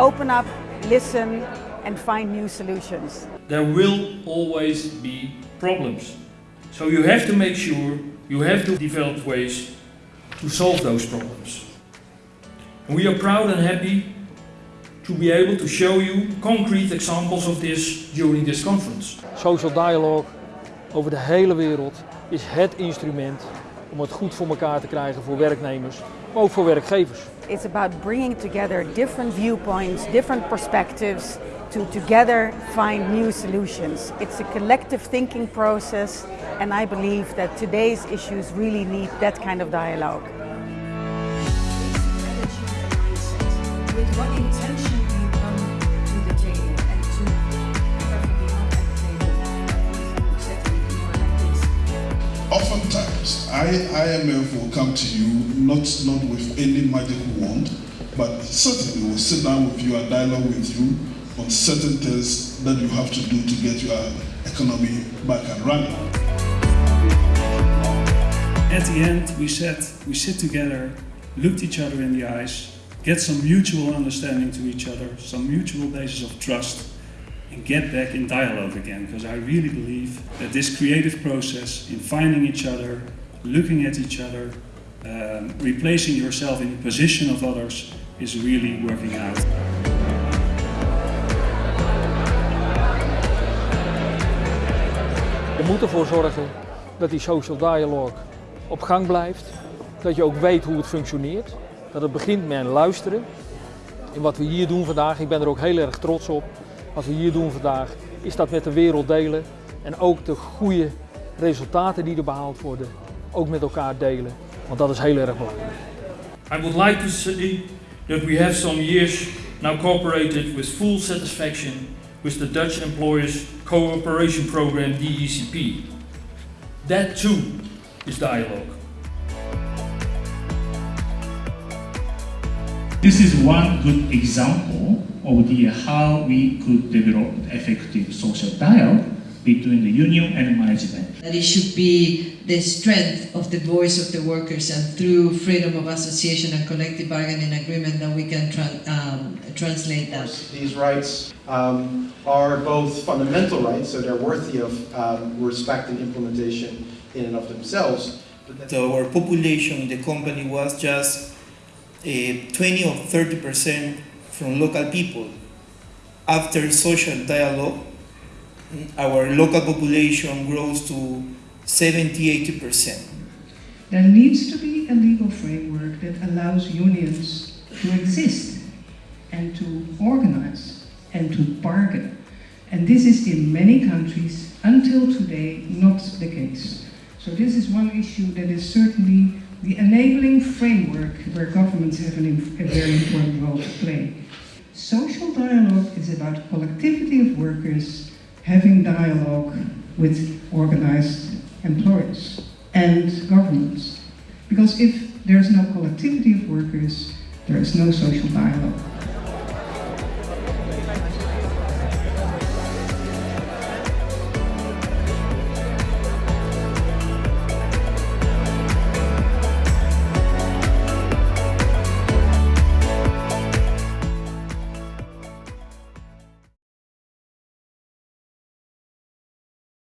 open up, listen and find new solutions. There will always be problems. So you have to make sure you have to develop ways to solve those problems. And we are proud and happy to be able to show you concrete examples of this during this conference. Social dialogue over de hele wereld is het instrument om het goed voor elkaar te krijgen voor werknemers, maar ook voor werkgevers. It's about bringing together different viewpoints, different perspectives to together find new solutions. It's a collective thinking process and I believe that today's issues really need that kind of dialogue. With what intention IMF will come to you not, not with any magic wand, but certainly will sit down with you and dialogue with you on certain things that you have to do to get your economy back and running. At the end, we sat, we sit together, looked each other in the eyes, get some mutual understanding to each other, some mutual basis of trust, and get back in dialogue again. Because I really believe that this creative process in finding each other, looking at each other, um, replacing yourself in the position of others is really working out. Je moet ervoor zorgen dat die social dialogue op gang blijft. Dat je ook weet hoe het functioneert. Dat het begint met luisteren. En wat we hier doen vandaag, ik ben er ook heel erg trots op. Wat we hier doen vandaag, is dat met de wereld delen. En ook de goede resultaten die er behaald worden, ook met elkaar delen. Want dat is heel erg belangrijk. I would like to say that we have some years now cooperated with full satisfaction with the Dutch Employers Cooperation Program DECP. That too is dialogue. This is one good example of the how we could develop effective social dialogue between the union and management. That it should be the strength of the voice of the workers and through freedom of association and collective bargaining agreement that we can tran um, translate that. These rights um, are both fundamental rights, so they're worthy of um, respect and implementation in and of themselves. So our population in the company was just uh, 20 or 30 percent from local people. After social dialogue, our local population grows to 70 80 percent. There needs to be a legal framework that allows unions to exist and to organize and to bargain. And this is in many countries until today not the case. So this is one issue that is certainly the enabling framework where governments have an, a very important role to play. Social dialogue is about collectivity of workers having dialogue with organized employers and governments. Because if there's no collectivity of workers, there is no social dialogue.